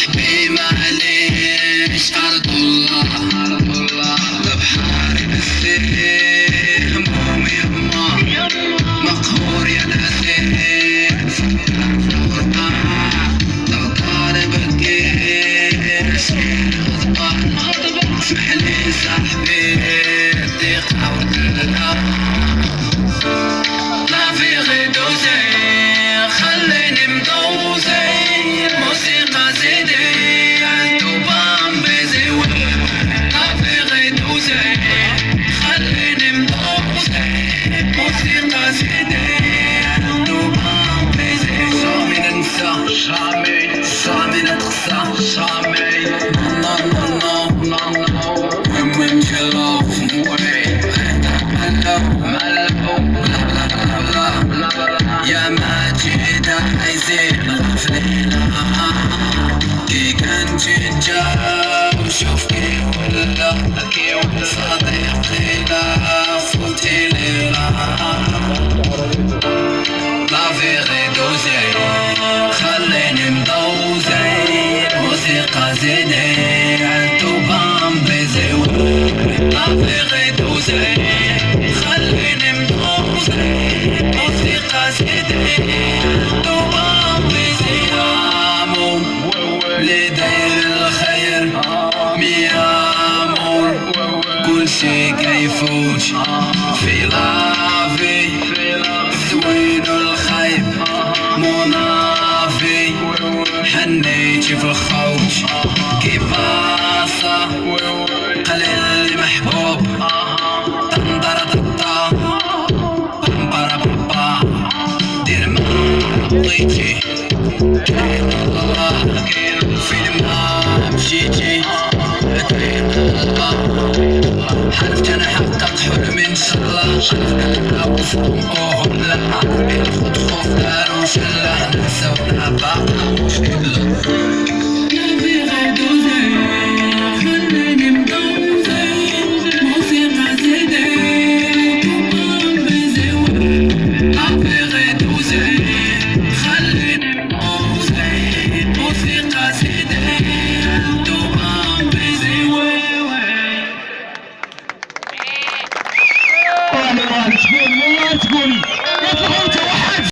احكي معليش ارض الله ارض الله بحاري يما مقهور يا نسيم فكر لو طالب الجيش اسمح لي صاحبي الثقة والكلام ننسى شامي شامي نتقسى شامي نو نو نو نو نو المهم جلو موي يا ماجد عايزين غفلينا كي كان جيجا وشوف كي ولا كي ولا بيزي لا في غير دوزي خليني مدوزي الموسيقى زيني عندو بام بيزي امو اللي داير الخير ميامور كل شي كيفوت في لافي زوين في الخوت كي باصة قليل محبوب. طنطرة ططا بمبرا بابا. دير ما بغيتي الله فين ما مشيتي ادعي الله. حلفت أنا حقق حلمي ان شاء الله حلفت أنا وفوق لا الخوف خوف دار وشلح ننسى ونعبا Let's go, let's go.